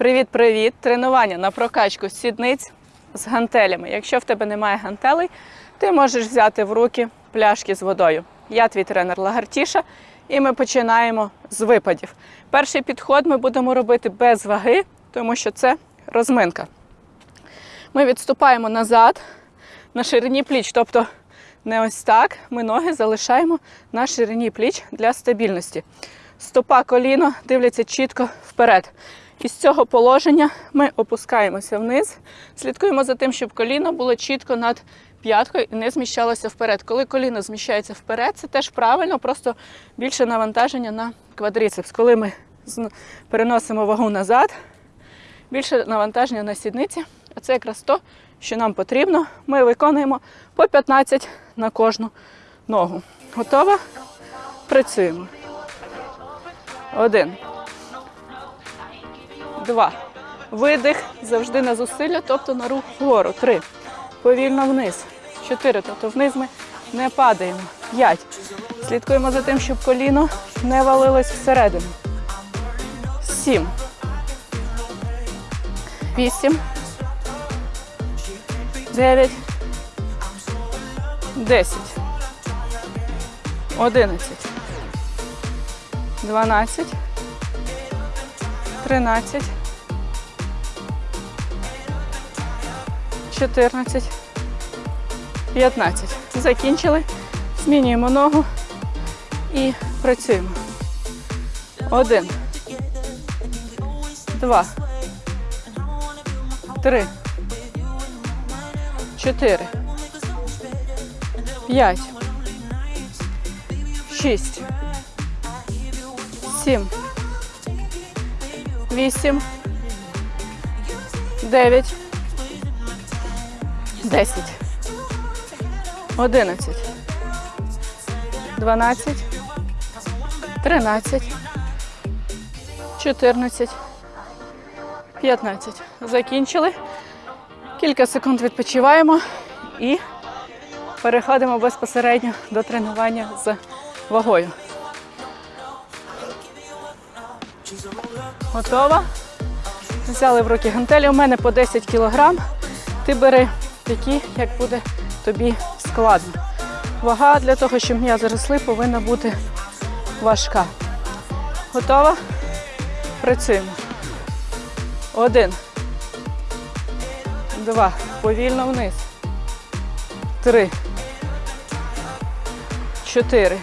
Привіт-привіт! Тренування на прокачку сідниць з гантелями. Якщо в тебе немає гантелей, ти можеш взяти в руки пляшки з водою. Я твій тренер Лагартіша, і ми починаємо з випадів. Перший підход ми будемо робити без ваги, тому що це розминка. Ми відступаємо назад на ширині пліч, тобто не ось так. Ми ноги залишаємо на ширині пліч для стабільності. Стопа коліно дивляться чітко вперед. Із цього положення ми опускаємося вниз, слідкуємо за тим, щоб коліно було чітко над п'яткою і не зміщалося вперед. Коли коліно зміщається вперед, це теж правильно, просто більше навантаження на квадріцепс. Коли ми переносимо вагу назад, більше навантаження на сідниці, а це якраз то, що нам потрібно. Ми виконуємо по 15 на кожну ногу. Готова? Працюємо. Один. Два. Видих завжди на зусилля, тобто на рух вгору. Три. Повільно вниз. Чотири. Тобто вниз ми не падаємо. П'ять. Слідкуємо за тим, щоб коліно не валилось всередину. Сім. Вісім. Дев'ять. Десять. Одинадцять. Дванадцять. Тринадцять. Чотирнадцять. П'ятнадцять. Закінчили. Змінюємо ногу і працюємо. Один. Два. Три. Чотири. П'ять. Шість. Сім. Вісім. Дев'ять. Десять. Одинадцять. Дванадцять. Тринадцять. Чотирнадцять. П'ятнадцять. Закінчили. Кілька секунд відпочиваємо і переходимо безпосередньо до тренування з вагою. Готова? Взяли в руки гантелі. У мене по 10 кг. Ти бери такі, як буде тобі складно. Вага для того, щоб м'язи росли, повинна бути важка. Готова? Працюємо. Один. Два. Повільно вниз. Три. Чотири.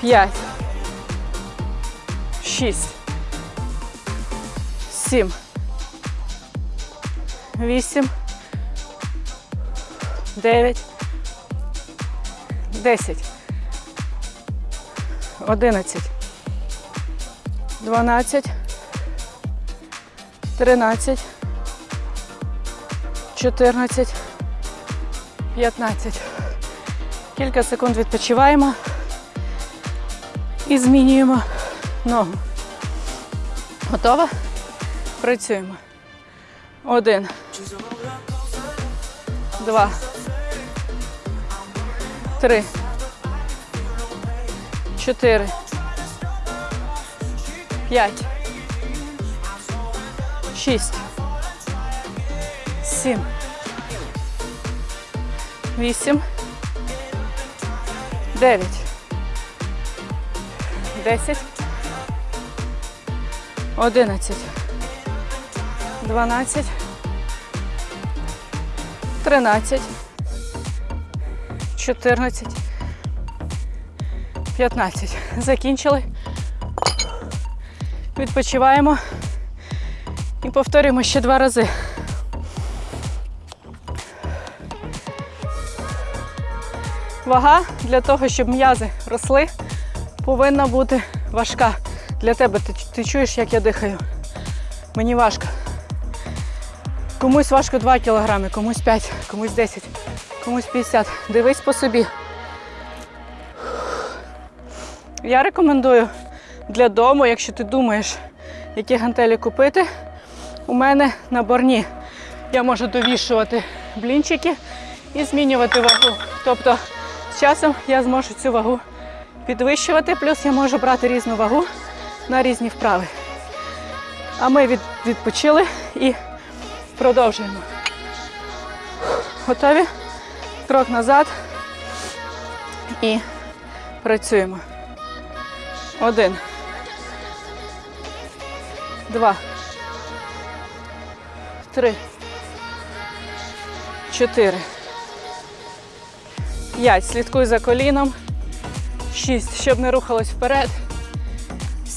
П'ять. Шість. Сім. Вісім. Дев'ять. Десять. Одинадцять. Дванадцять. Тринадцять. Чотирнадцять. П'ятнадцять. Кілька секунд відпочиваємо і змінюємо ногу. Готова? Працюємо. Один. Два. Три. Чотири. П'ять. Шість. Сім. Вісім. Дев'ять. Десять. Одинадцять. Дванадцять. Тринадцять. Чотирнадцять. П'ятнадцять. Закінчили. Відпочиваємо і повторюємо ще два рази. Вага для того, щоб м'язи росли, повинна бути важка. Для тебе ти, ти чуєш, як я дихаю. Мені важко. Комусь важко 2 кілограми, комусь 5, комусь 10, комусь 50. Дивись по собі. Я рекомендую для дому, якщо ти думаєш, які гантелі купити, у мене наборні. Я можу довішувати блінчики і змінювати вагу. Тобто з часом я зможу цю вагу підвищувати, плюс я можу брати різну вагу на різні вправи. А ми від, відпочили і продовжуємо. Готові? Крок назад. І працюємо. Один. Два. Три. Чотири. П'ять. Слідкуй за коліном. Шість. Щоб не рухалось вперед.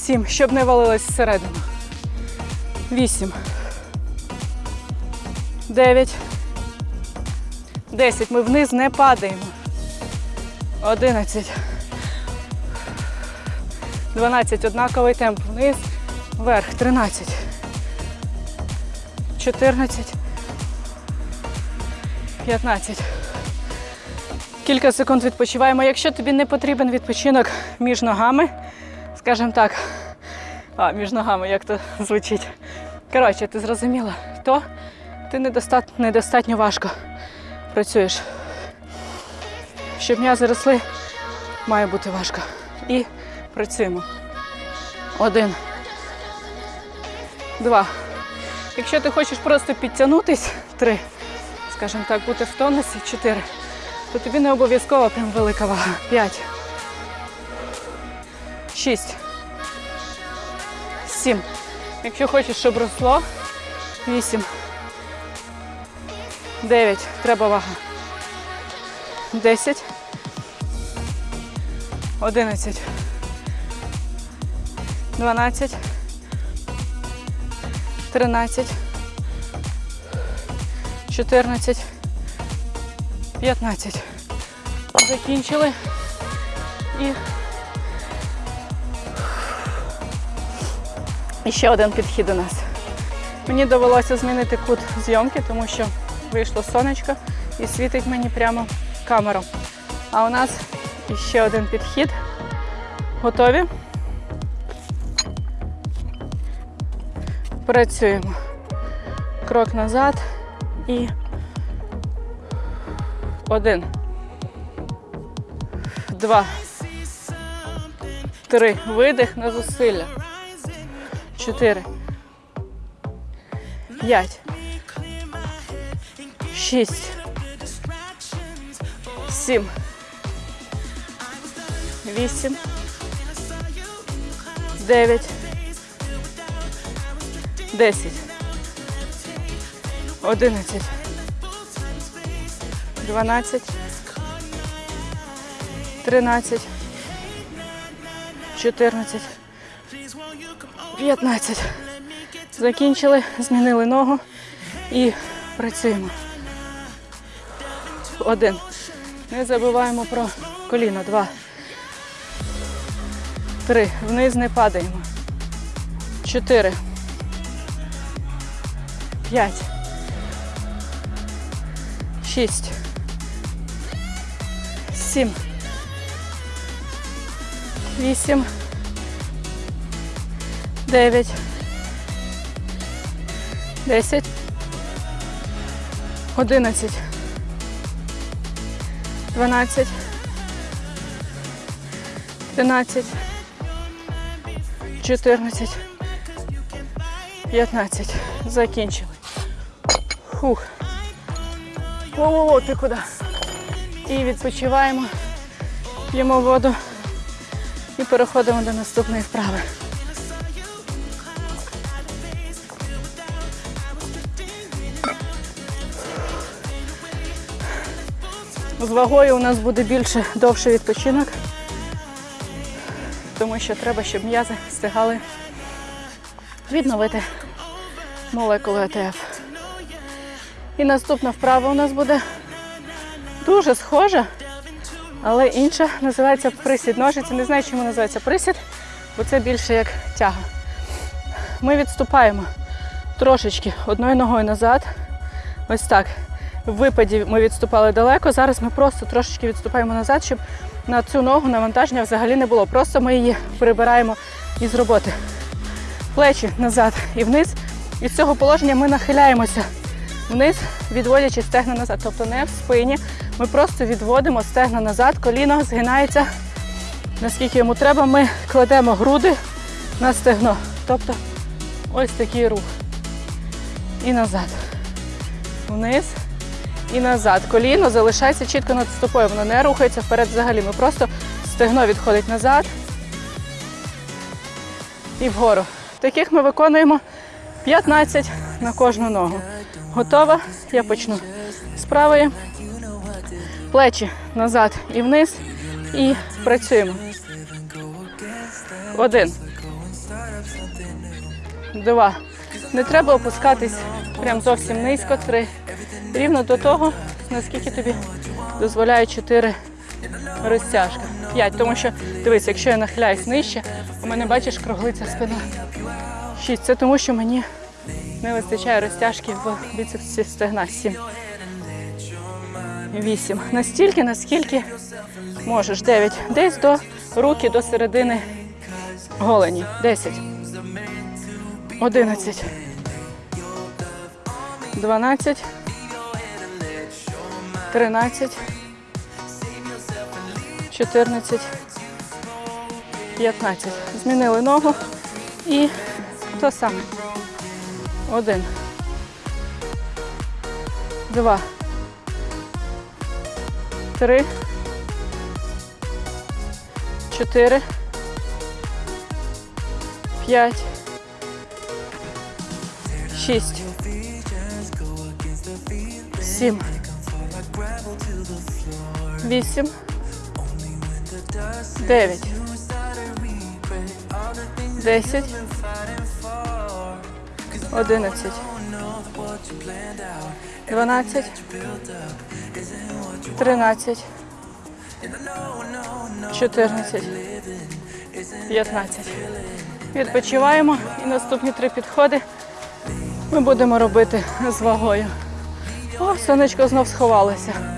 Сім. Щоб не валилось всередину. Вісім. Дев'ять. Десять. Ми вниз не падаємо. Одинадцять. Дванадцять. Однаковий темп. Вниз. Вверх. Тринадцять. Чотирнадцять. П'ятнадцять. Кілька секунд відпочиваємо. Якщо тобі не потрібен відпочинок між ногами, скажімо так, а, між ногами, як то звучить. Коротше, ти зрозуміла, то ти недостатньо, недостатньо важко працюєш. Щоб м'язи росли, має бути важко. І працюємо. Один. Два. Якщо ти хочеш просто підтягнутись, три. Скажімо так, бути в тонусі, чотири. То тобі не обов'язково прям велика вага. П'ять. Шість. Сім. Якщо хочеш, щоб росло. Вісім. Дев'ять. Треба вага. Десять. Одинадцять. Дванадцять. Тринадцять. Чотирнадцять. 15. Закінчили. І... І ще один підхід у нас. Мені довелося змінити кут зйомки, тому що вийшло сонечко і світить мені прямо камеру. А у нас ще один підхід. Готові? Працюємо. Крок назад і один. Два. Три. Видих на зусилля. Чотири. П'ять. Шість. Сім. Вісім. Дев'ять. Десять. Одинадцять. 12, 13, 14, 15. Закінчили, змінили ногу і працюємо. Один. Не забуваємо про коліно. Два. Три. Вниз не падаємо. Чотири. П'ять. Шість. Сім. Вісім. Дев'ять. Десять. Одинадцять. Дванадцять. Тринадцять. Чотирнадцять. П'ятнадцять. Закінчили. Фух. Во-во-во, ти куди? І відпочиваємо, п'ємо воду і переходимо до наступної вправи. З вагою у нас буде більше довший відпочинок, тому що треба, щоб м'язи встигали відновити молекули АТФ. І наступна вправа у нас буде дуже схожа, але інша називається присід ножиці. Не знаю, чому називається присід, бо це більше як тяга. Ми відступаємо трошечки одною ногою назад. Ось так. В випаді ми відступали далеко. Зараз ми просто трошечки відступаємо назад, щоб на цю ногу навантаження взагалі не було. Просто ми її прибираємо із роботи. Плечі назад і вниз. І з цього положення ми нахиляємося вниз, відводячи стегна назад. Тобто не в спині. Ми просто відводимо стегна назад, коліно згинається, наскільки йому треба. Ми кладемо груди на стегно. Тобто Ось такий рух. І назад. Вниз і назад. Коліно залишається чітко над стопою. Воно не рухається вперед взагалі. Ми просто стегно відходить назад і вгору. Таких ми виконуємо 15 на кожну ногу. Готова? Я почну з правої. Плечі назад і вниз. І працюємо. Один. Два. Не треба опускатись прям зовсім низько. Три. Рівно до того, наскільки тобі дозволяє чотири розтяжка. П'ять. Тому що, дивись, якщо я нахиляюсь нижче, у мене бачиш круглиться спина. Шість. Це тому, що мені не вистачає розтяжки в біцепсі стегна. Сім. Вісім. Настільки, наскільки можеш. Дев'ять. Десь до руки до середини голені. Десять. Одинадцять. Дванадцять. Тринадцять. Чотирнадцять. П'ятнадцять. Змінили ногу і то саме. Один. Два. Три. Чотири. П'ять. Шість. Сім. Вісім. Дев'ять. Десять. Одинадцять. Дванадцять. Тринадцять. Чотирнадцять. П'ятнадцять. Відпочиваємо і наступні три підходи ми будемо робити з вагою. О, сонечко знов сховалося.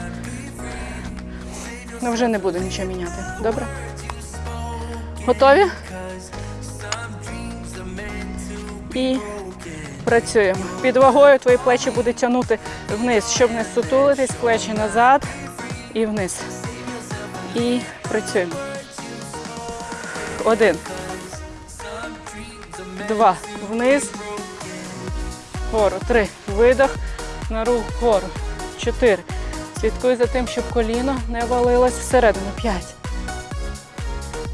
Ну вже не буду нічого міняти. Добре? Готові? І працюємо. Під вагою твої плечі будуть тягнути вниз, щоб не сутулитись, плечі назад і вниз. І працюємо. Один. Два. Вниз. Вгору. Три. Видох. На рух вгору. Чотири. Слідкуй за тим, щоб коліно не валилось всередину. П'ять.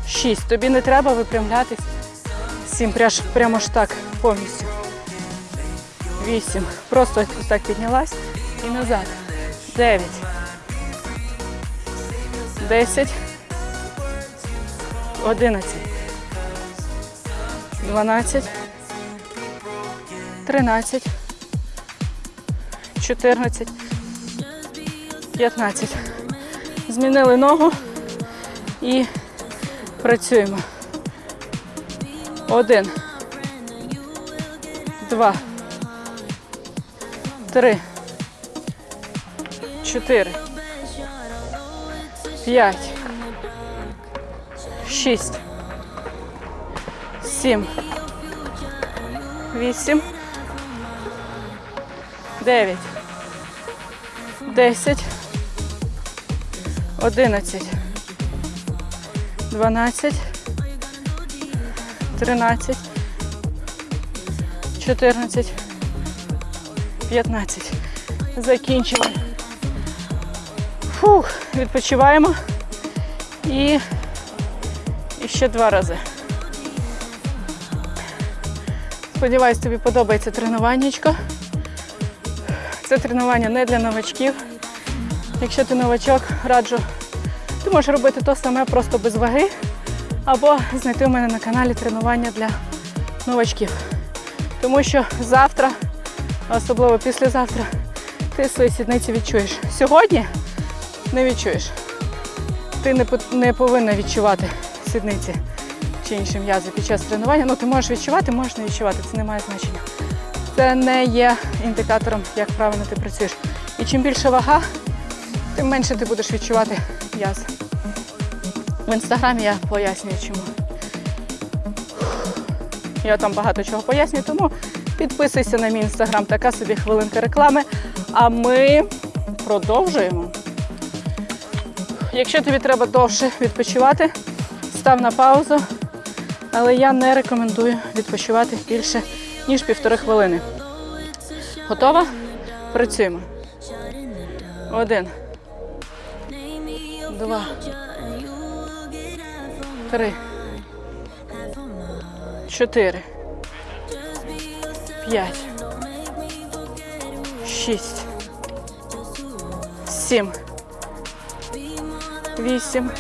Шість. Тобі не треба випрямлятись. Сім. Прямо ж так повністю. Вісім. Просто ось так піднялась і назад. Дев'ять. Десять. Одинадцять. Дванадцять. Тринадцять. Чотирнадцять. П'ятнадцять. Змінили ногу і працюємо. Один. Два. Три. Чотири. П'ять. Шість. Сім. Вісім. Дев'ять. Десять. Одинадцять. Дванадцять. Тринадцять. Чотирнадцять. П'ятнадцять. Закінчили. Фух, відпочиваємо. І, і ще два рази. Сподіваюсь, тобі подобається тренуваннячко. Це тренування не для новачків. Якщо ти новачок, раджу, ти можеш робити то саме просто без ваги, або знайти у мене на каналі тренування для новачків. Тому що завтра, особливо післязавтра, ти свої сідниці відчуєш. Сьогодні не відчуєш. Ти не, повинна відчувати сідниці чи інші м'язи під час тренування. Ну, ти можеш відчувати, можеш не відчувати, це не має значення. Це не є індикатором, як правильно ти працюєш. І чим більше вага, тим менше ти будеш відчувати м'яз. В інстаграмі я пояснюю, чому. Я там багато чого пояснюю, тому підписуйся на мій інстаграм, така собі хвилинка реклами. А ми продовжуємо. Якщо тобі треба довше відпочивати, став на паузу. Але я не рекомендую відпочивати більше ніж півтори хвилини. Готова? Працюємо. Один. Два. Три. Чотири. П'ять. Шість. Сім. Вісім.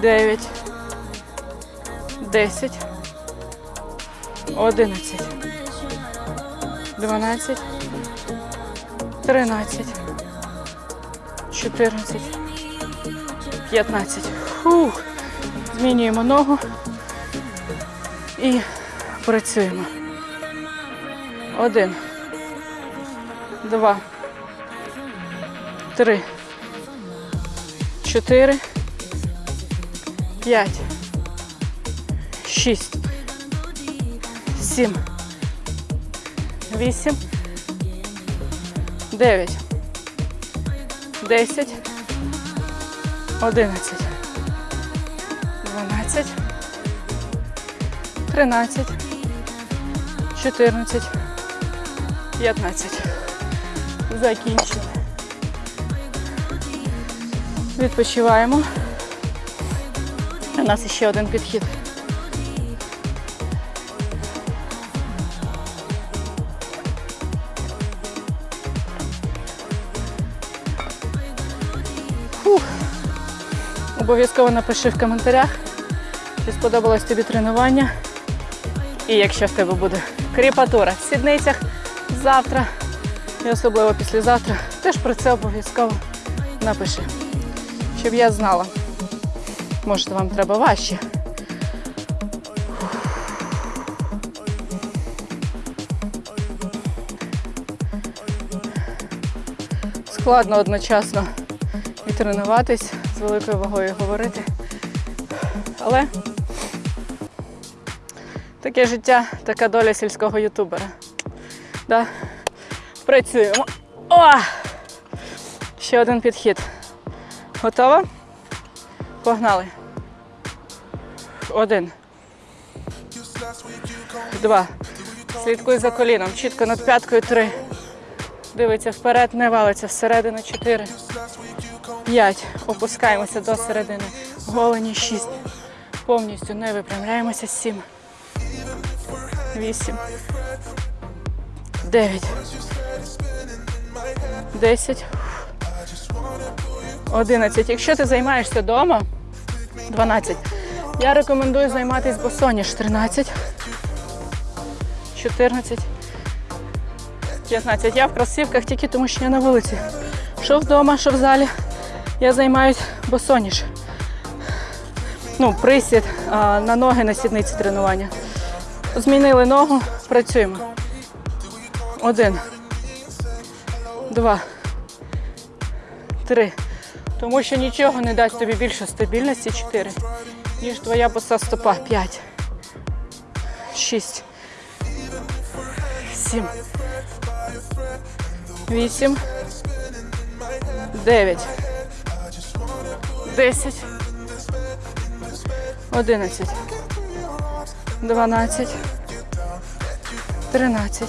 Дев'ять. Десять. Одинадцять. Дванадцять. Тринадцять. Чотирнадцять. П'ятнадцять. Фух. Змінюємо ногу і працюємо. Один. Два. Три. Чотири. П'ять. Шість. Сім. Вісім. Дев'ять. Десять. Одинадцять. Дванадцять. Тринадцять. Чотирнадцять. П'ятнадцять. Закінчили. Відпочиваємо. У нас ще один підхід. Обов'язково напиши в коментарях, чи сподобалось тобі тренування. І якщо в тебе буде кріпатура в сідницях завтра і особливо післязавтра, теж про це обов'язково напиши, щоб я знала. Може, вам треба важче. Складно одночасно і тренуватись з великою вагою говорити. Але таке життя, така доля сільського ютубера. Да? Працюємо. О! Ще один підхід. Готова? Погнали. Один. Два. Слідкуй за коліном. Чітко над п'яткою три. Дивиться вперед, не валиться. Всередину чотири. П'ять. Опускаємося до середини. Голені шість. Повністю не випрямляємося. Сім. Вісім. Дев'ять. Десять. 11. Якщо ти займаєшся вдома, 12. Я рекомендую займатися босоніж 13, 14, 15. Я в кросівках тільки тому, що я на вулиці. Що вдома, що в залі. Я займаюся босоніж. Ну, присід а, на ноги на сідниці тренування. Змінили ногу, працюємо. Один. Два. Три. Тому що нічого не дасть тобі більше стабільності 4, ніж твоя боса стопа 5, 6, 7, 8, 9, 10, 11, 12, 13,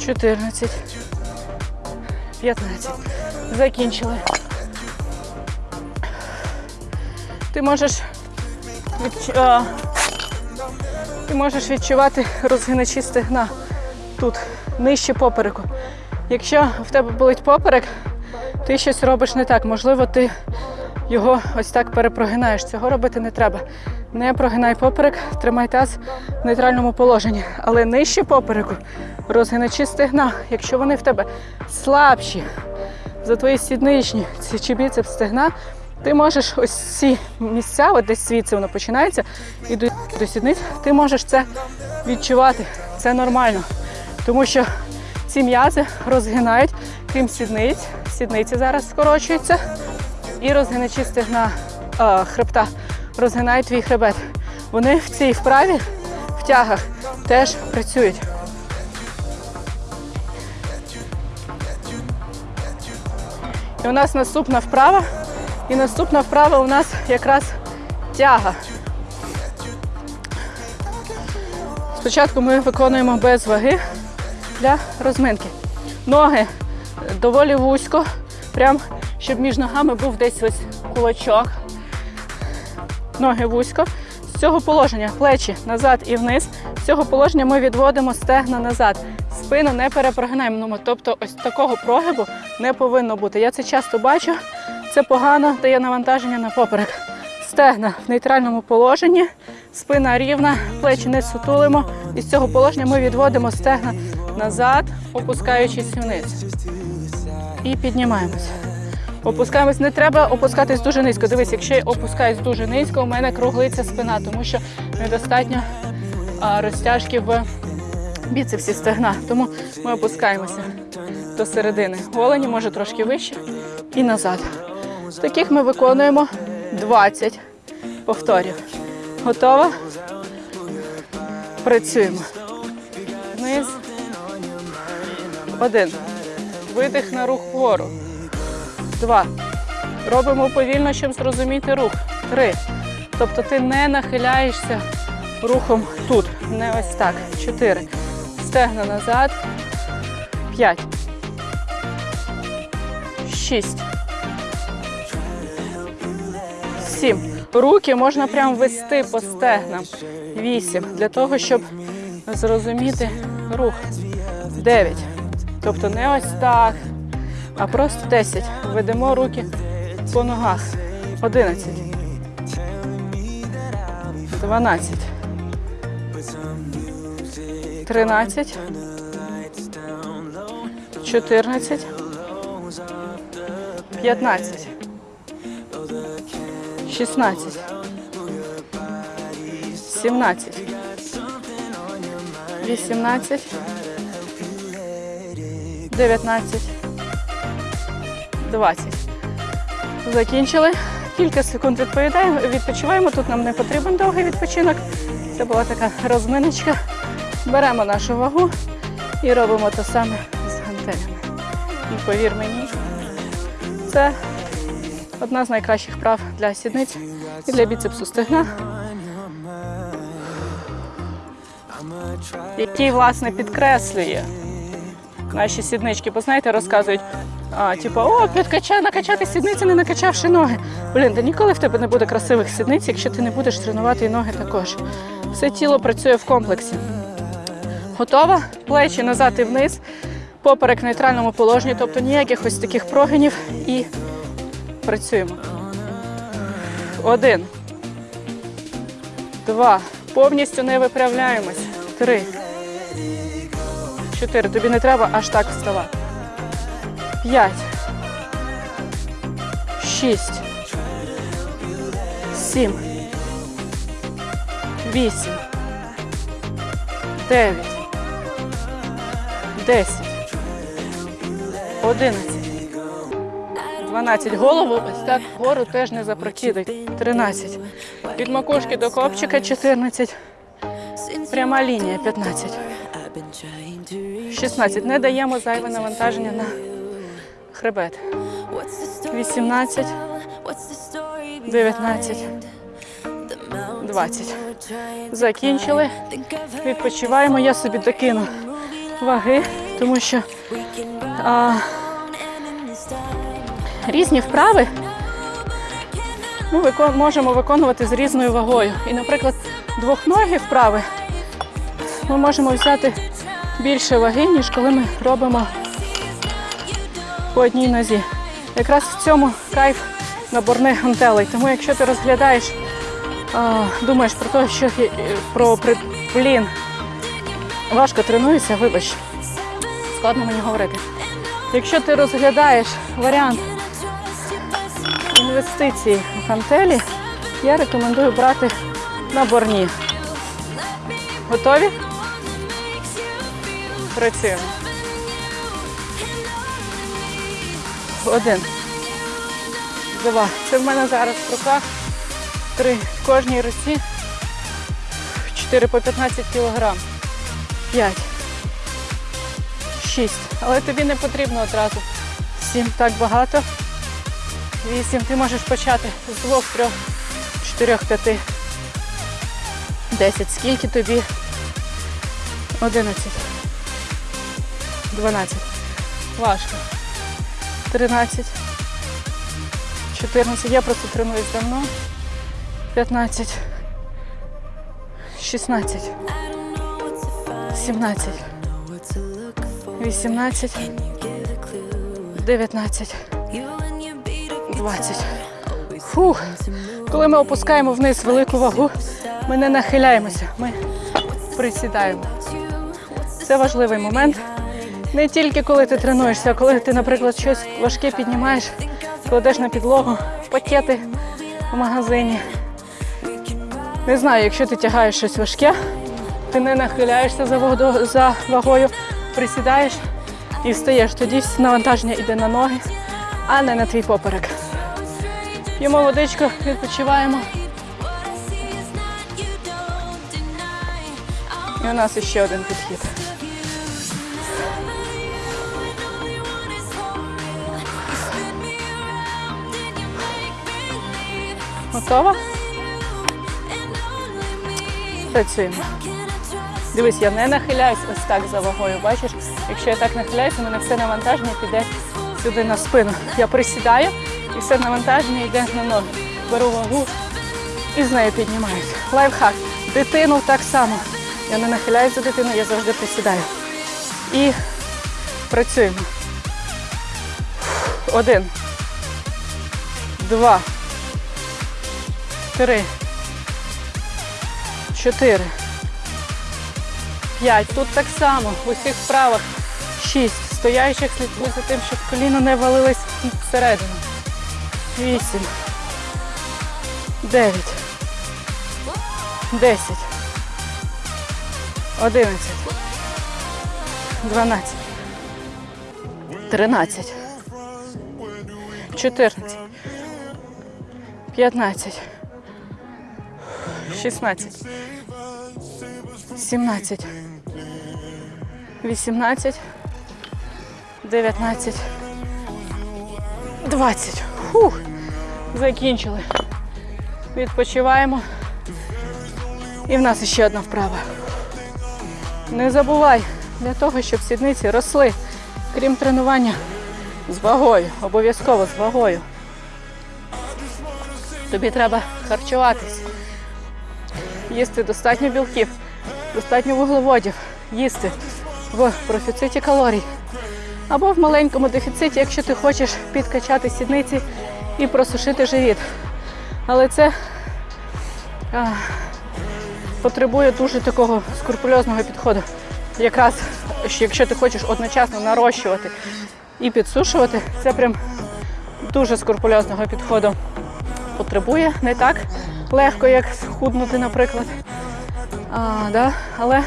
14, 15. Закінчили. Ти можеш відч... а, ти можеш відчувати розгиначі стегна тут, нижче попереку. Якщо в тебе болить поперек, ти щось робиш не так. Можливо, ти його ось так перепрогинаєш. Цього робити не треба. Не прогинай поперек, тримай таз в нейтральному положенні. Але нижче попереку розгиначі стегна, якщо вони в тебе слабші за твої сідничні чи біцепс стегна, ти можеш ось ці місця, от десь звідси воно починається, і до сідниць, ти можеш це відчувати. Це нормально. Тому що ці м'язи розгинають, крім сідниць. Сідниці зараз скорочуються. І розгиначі стегна а, хребта розгинають твій хребет. Вони в цій вправі, в тягах, теж працюють. І у нас наступна вправа. І наступна вправа у нас якраз тяга. Спочатку ми виконуємо без ваги для розминки. Ноги е, доволі вузько, прям щоб між ногами був десь ось кулачок. Ноги вузько. З цього положення плечі назад і вниз. З цього положення ми відводимо стегна назад. Спину не перепрогинаємо. Ну, Тобто ось такого прогибу не повинно бути. Я це часто бачу. Це погано дає навантаження на поперек. Стегна в нейтральному положенні, спина рівна, плечі не сутулимо. І з цього положення ми відводимо стегна назад, опускаючись вниз. І піднімаємось. Опускаємось. Не треба опускатись дуже низько. Дивись, якщо я опускаюсь дуже низько, у мене круглиться спина, тому що недостатньо розтяжки в біцепсі стегна. Тому ми опускаємося до середини. Голені може трошки вище і назад. Таких ми виконуємо 20 повторів. Готова? Працюємо. Вниз. Один. Видих на рух вгору. Два. Робимо повільно, щоб зрозуміти рух. Три. Тобто ти не нахиляєшся рухом тут. Не ось так. Чотири. Стегна назад. П'ять. Шість. Сім. Руки можна прям вести по стегнам. Вісім. Для того, щоб зрозуміти рух. Дев'ять. Тобто не ось так, а просто 10. Ведемо руки по ногах. 11. 12. 13. 14. 15. 16. 17. 18. 19, 20. Закінчили. Кілька секунд відповідаємо, відпочиваємо. Тут нам не потрібен довгий відпочинок. Це була така розминочка. Беремо нашу вагу і робимо те саме з гантелями. І повір мені, це одна з найкращих прав для сідниць і для біцепсу стегна. Який, власне, підкреслює наші сіднички, бо знаєте, розказують, а, типу, о, підкача, накачати сідниці, не накачавши ноги. Блін, та ніколи в тебе не буде красивих сідниць, якщо ти не будеш тренувати і ноги також. Все тіло працює в комплексі. Готова? Плечі назад і вниз, поперек в нейтральному положенні, тобто ніяких ось таких прогинів і працюємо. Один. Два. Повністю не виправляємось. Три. Чотири. Тобі не треба аж так вставати. П'ять. Шість. Сім. Вісім. Дев'ять. Десять. Одинадцять. 12. Голову ось так вгору теж не запрокидай. 13. Від макушки до копчика 14. Пряма лінія 15. 16. Не даємо зайве навантаження на хребет. 18, 19, 20. Закінчили. Відпочиваємо. Я собі докину ваги, тому що а, різні вправи ми можемо виконувати з різною вагою. І, наприклад, двохногі вправи ми можемо взяти більше ваги, ніж коли ми робимо по одній нозі. Якраз в цьому кайф наборних гантелей. Тому якщо ти розглядаєш, думаєш про те, що про при- блін, важко тренуюся, вибач, складно мені говорити. Якщо ти розглядаєш варіант інвестицій в гантелі, я рекомендую брати наборні. Готові? Працюємо. Один. Два. Це в мене зараз в руках. Три. В кожній руці. Чотири по 15 кілограм. П'ять. Шість. Але тобі не потрібно одразу. Сім. Так багато. Вісім. Ти можеш почати з двох, трьох, чотирьох, п'яти. Десять. Скільки тобі 11. 12. Важко. 13. 14. Я просто тренуюсь давно. 15. 16. 17. 18. 19. 20. Фух. Коли ми опускаємо вниз велику вагу, ми не нахиляємося, ми присідаємо. Це важливий момент. Не тільки коли ти тренуєшся, а коли ти, наприклад, щось важке піднімаєш, кладеш на підлогу, пакети в магазині. Не знаю, якщо ти тягаєш щось важке, ти не нахиляєшся за, воду- за вагою, присідаєш і встаєш. Тоді навантаження йде на ноги, а не на твій поперек. П'ємо водичку, відпочиваємо. І у нас ще один підхід. Готова? Працюємо. Дивись, я не нахиляюсь ось так за вагою. Бачиш, якщо я так нахиляюся, у мене все навантаження піде сюди на спину. Я присідаю і все навантаження йде на ноги. Беру вагу і з нею піднімаюся. Лайфхак. Дитину так само. Я не нахиляюсь за дитину, я завжди присідаю. І працюємо. Один. Два. Три. Чотири. П'ять. Тут так само. В усіх вправах. Шість. Стояючих слідкуй за тим, щоб коліно не валилось всередину. Вісім. Дев'ять. Десять. Одинадцять. Дванадцять. Тринадцять. Чотирнадцять. П'ятнадцять. Шістнадцять. Сімнадцять. Вісімнадцять. Дев'ятнадцять. Двадцять. Фух. Закінчили. Відпочиваємо. І в нас ще одна вправа. Не забувай, для того, щоб сідниці росли, крім тренування з вагою, обов'язково з вагою. Тобі треба харчуватись, їсти достатньо білків, достатньо вуглеводів, їсти в профіциті калорій. Або в маленькому дефіциті, якщо ти хочеш підкачати сідниці і просушити живіт. Але це а, потребує дуже такого скрупульозного підходу. Якраз що якщо ти хочеш одночасно нарощувати і підсушувати, це прям дуже скрупульозного підходу потребує. Не так легко, як схуднути, наприклад. А, да? Але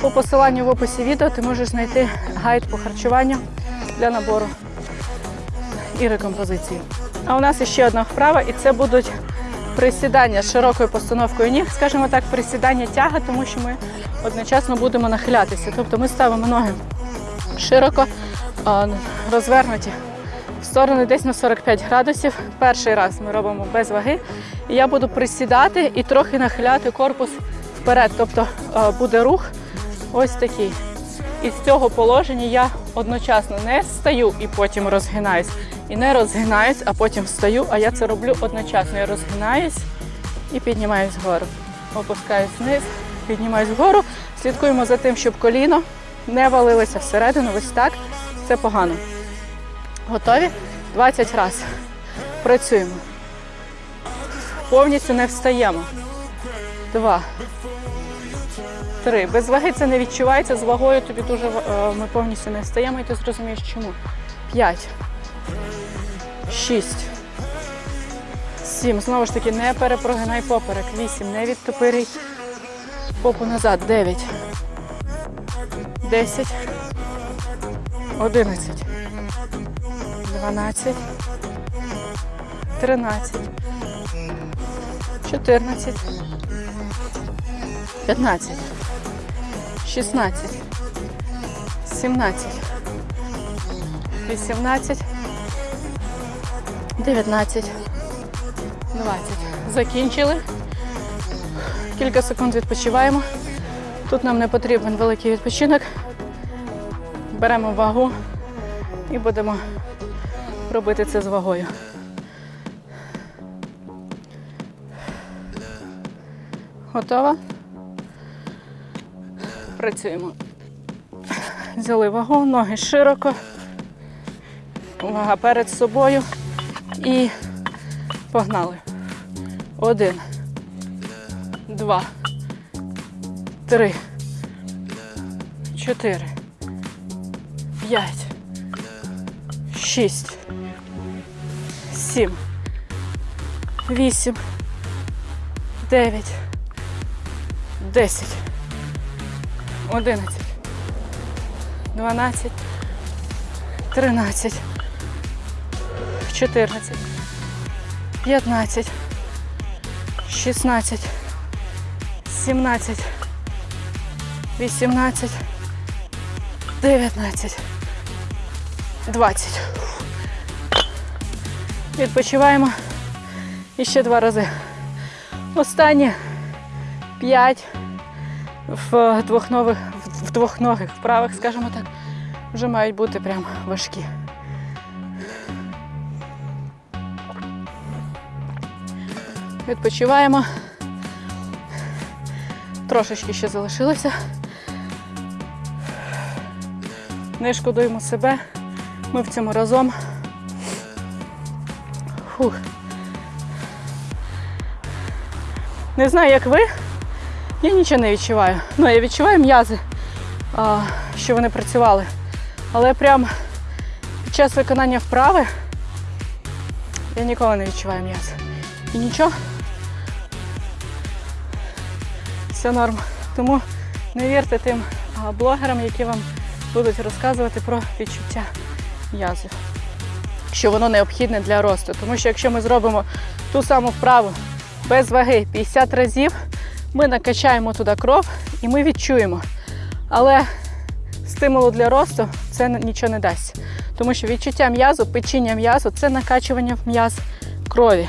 по посиланню в описі відео ти можеш знайти гайд по харчуванню для набору і рекомпозиції. А у нас ще одна вправа, і це будуть присідання з широкою постановкою ніг, скажімо так, присідання тяга, тому що ми одночасно будемо нахилятися. Тобто ми ставимо ноги широко розвернуті сторони десь на 45 градусів. Перший раз ми робимо без ваги. І я буду присідати і трохи нахиляти корпус вперед. Тобто буде рух ось такий. І з цього положення я одночасно не стаю і потім розгинаюсь. І не розгинаюсь, а потім встаю, а я це роблю одночасно. Я розгинаюсь і піднімаюсь вгору. Опускаюсь вниз, піднімаюсь вгору. Слідкуємо за тим, щоб коліно не валилося всередину. Ось так. Це погано. Готові? 20 разів. Працюємо. Повністю не встаємо. Два. Три. Без ваги це не відчувається. З вагою тобі дуже е, ми повністю не встаємо, і ти зрозумієш чому. П'ять. Шість. Сім. Знову ж таки, не перепрогинай поперек. Вісім. Не відтопирій попу назад. Дев'ять. Десять. Одинадцять. Дванадцять. Тринадцять. Чотирнадцять. П'ятнадцять. 16, 17, 18, 19, 20. Закінчили. Кілька секунд відпочиваємо. Тут нам не потрібен великий відпочинок. Беремо вагу і будемо робити це з вагою. Готова? Працюємо. Взяли вагу, ноги широко, вага перед собою і погнали. Один, два, три, чотири, п'ять, шість, сім, вісім, дев'ять, десять, одинадцять. 12, 13, 14, 15, 16, 17, 18, 19, 20. Відпочиваємо і ще два рази. Останні 5 в двохнових, в двохногих вправах, скажімо так, вже мають бути прям важкі. Відпочиваємо. Трошечки ще залишилося. Не шкодуємо себе. Ми в цьому разом. Фух. Не знаю, як ви. Я нічого не відчуваю. Ну, я відчуваю м'язи, що вони працювали. Але прям під час виконання вправи я ніколи не відчуваю м'язи. І нічого. Все норм. Тому не вірте тим блогерам, які вам будуть розказувати про відчуття м'язів. Що воно необхідне для росту. Тому що якщо ми зробимо ту саму вправу без ваги 50 разів, ми накачаємо туди кров і ми відчуємо. Але стимулу для росту це нічого не дасть. Тому що відчуття м'язу, печіння м'язу це накачування в м'яз крові.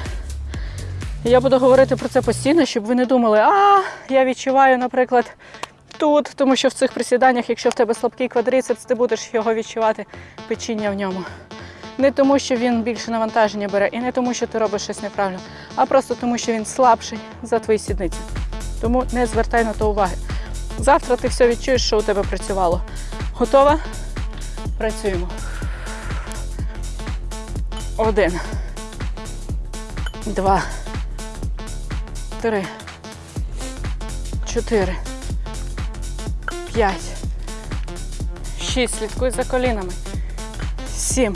І я буду говорити про це постійно, щоб ви не думали, а я відчуваю, наприклад, тут, тому що в цих присіданнях, якщо в тебе слабкий квадрицепс, ти будеш його відчувати печіння в ньому. Не тому, що він більше навантаження бере, і не тому, що ти робиш щось неправильно, а просто тому, що він слабший за твої сідниці. Тому не звертай на то уваги. Завтра ти все відчуєш, що у тебе працювало. Готова? Працюємо. Один. Два. Три. Чотири. П'ять. Шість. Слідкуй за колінами. Сім.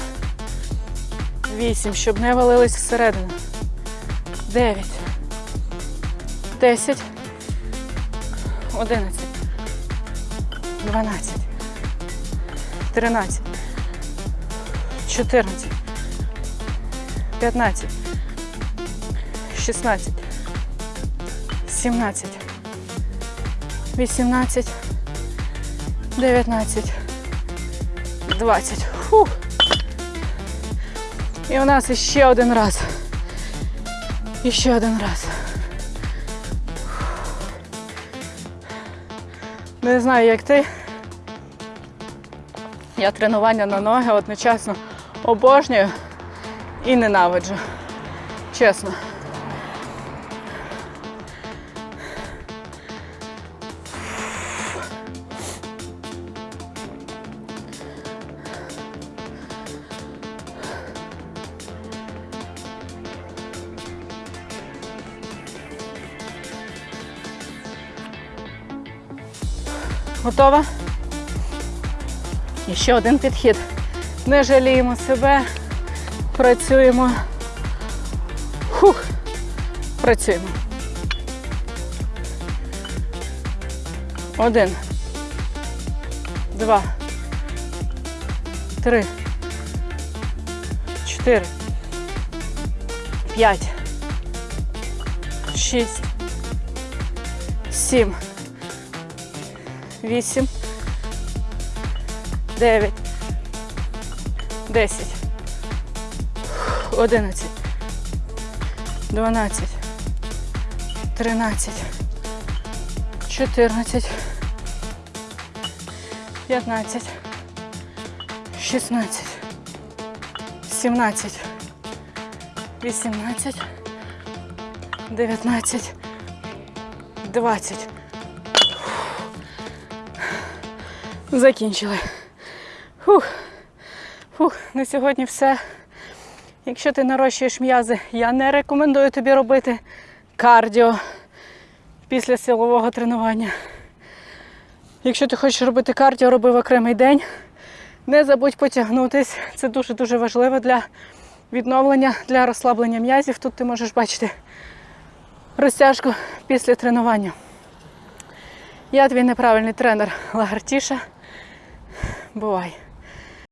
Вісім. Щоб не валились всередину. Дев'ять. Десять. Одинадцять. Дванадцять. Тринадцять. Чотирнадцять. П'ятнадцять. Шістнадцять. Сімнадцять. Вісімнадцять. Дев'ятнадцять. Двадцять. Фух. І у нас ще один раз. І ще один раз. Не знаю, як ти. Я тренування на ноги одночасно обожнюю і ненавиджу. Чесно. Готова? І ще один підхід. Не жаліємо себе. Працюємо. Хух. Працюємо. Один. Два. Три. Чотири. П'ять. Шість. Сім. Вісім. Дев'ять. Десять. Одинадцять. Дванадцять. Тринадцять. Чотирнадцять. 15, 16, 17, 18, 19, 20. Закінчили. Фух. Фух, на сьогодні все. Якщо ти нарощуєш м'язи, я не рекомендую тобі робити кардіо після силового тренування. Якщо ти хочеш робити кардіо, роби в окремий день. Не забудь потягнутись. Це дуже-дуже важливо для відновлення, для розслаблення м'язів. Тут ти можеш бачити розтяжку після тренування. Я твій неправильний тренер Лагартіша. Бувай!